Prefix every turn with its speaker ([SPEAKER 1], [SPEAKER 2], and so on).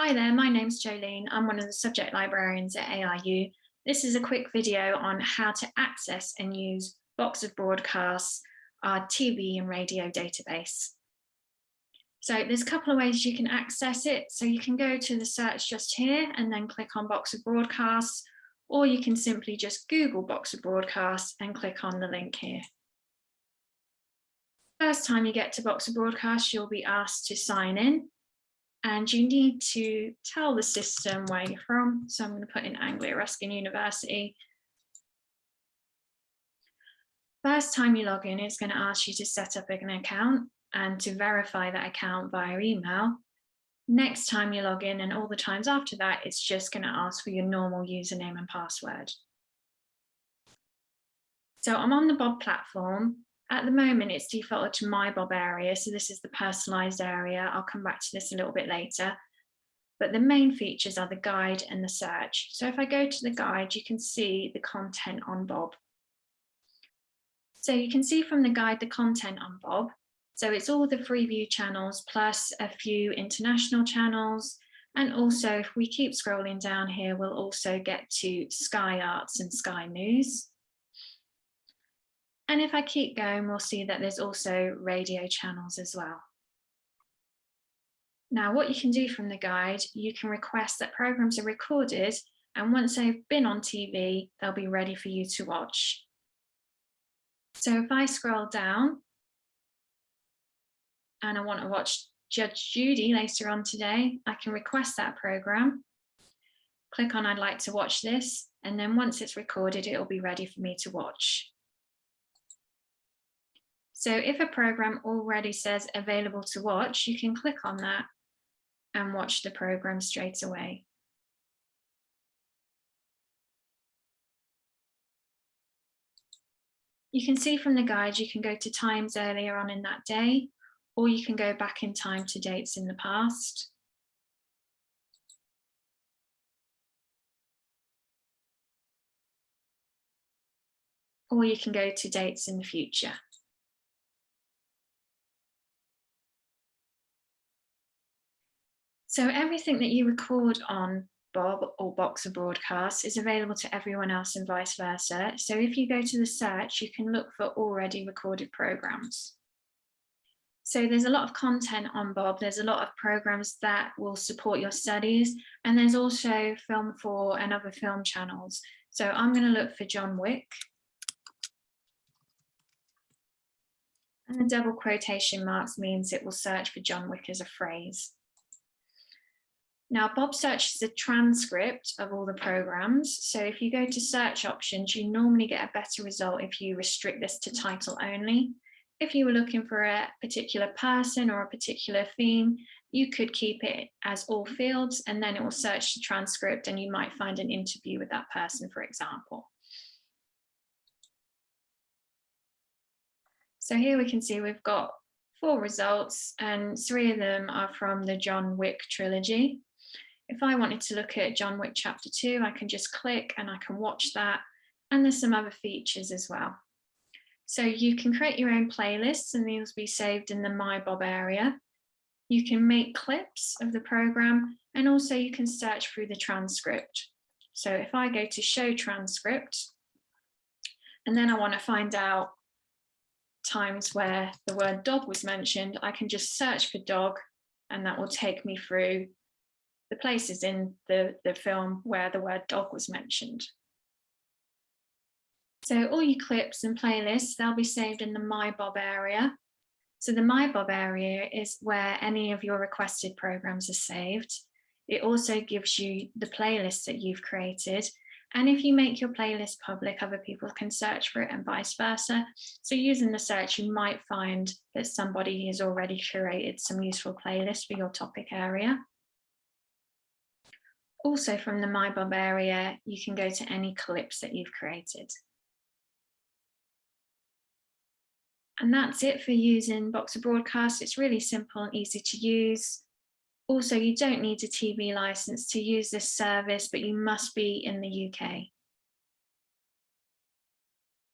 [SPEAKER 1] Hi there, my name's Jolene. I'm one of the subject librarians at ARU. This is a quick video on how to access and use Box of Broadcasts, our TV and radio database. So there's a couple of ways you can access it. So you can go to the search just here and then click on Box of Broadcasts, or you can simply just Google Box of Broadcasts and click on the link here. First time you get to Box of Broadcasts, you'll be asked to sign in and you need to tell the system where you're from. So I'm going to put in Anglia Ruskin University. First time you log in, it's going to ask you to set up an account and to verify that account via email. Next time you log in and all the times after that, it's just going to ask for your normal username and password. So I'm on the Bob platform at the moment, it's defaulted to my Bob area, so this is the personalised area. I'll come back to this a little bit later. But the main features are the guide and the search. So if I go to the guide, you can see the content on Bob. So you can see from the guide the content on Bob. So it's all the Freeview channels plus a few international channels. And also if we keep scrolling down here, we'll also get to Sky Arts and Sky News. And if I keep going, we'll see that there's also radio channels as well. Now, what you can do from the guide, you can request that programs are recorded and once they've been on TV, they'll be ready for you to watch. So if I scroll down and I want to watch Judge Judy later on today, I can request that program, click on I'd like to watch this, and then once it's recorded, it'll be ready for me to watch. So if a program already says available to watch, you can click on that and watch the program straight away. You can see from the guide, you can go to times earlier on in that day, or you can go back in time to dates in the past. Or you can go to dates in the future. So everything that you record on Bob or Box of Broadcasts is available to everyone else and vice versa. So if you go to the search, you can look for already recorded programs. So there's a lot of content on Bob. There's a lot of programs that will support your studies. And there's also Film 4 and other film channels. So I'm going to look for John Wick. And the double quotation marks means it will search for John Wick as a phrase. Now, Bob Search is a transcript of all the programs. So if you go to search options, you normally get a better result if you restrict this to title only. If you were looking for a particular person or a particular theme, you could keep it as all fields and then it will search the transcript and you might find an interview with that person, for example. So here we can see we've got four results and three of them are from the John Wick trilogy. If I wanted to look at John Wick chapter two, I can just click and I can watch that. And there's some other features as well. So you can create your own playlists and these will be saved in the My Bob area. You can make clips of the program and also you can search through the transcript. So if I go to show transcript and then I want to find out times where the word dog was mentioned, I can just search for dog and that will take me through the places in the, the film where the word dog was mentioned. So all your clips and playlists, they'll be saved in the My Bob area. So the My Bob area is where any of your requested programs are saved. It also gives you the playlists that you've created. And if you make your playlist public, other people can search for it and vice versa. So using the search, you might find that somebody has already curated some useful playlists for your topic area. Also from the MyBob area, you can go to any clips that you've created. And that's it for using Box of Broadcast. It's really simple and easy to use. Also, you don't need a TV license to use this service, but you must be in the UK.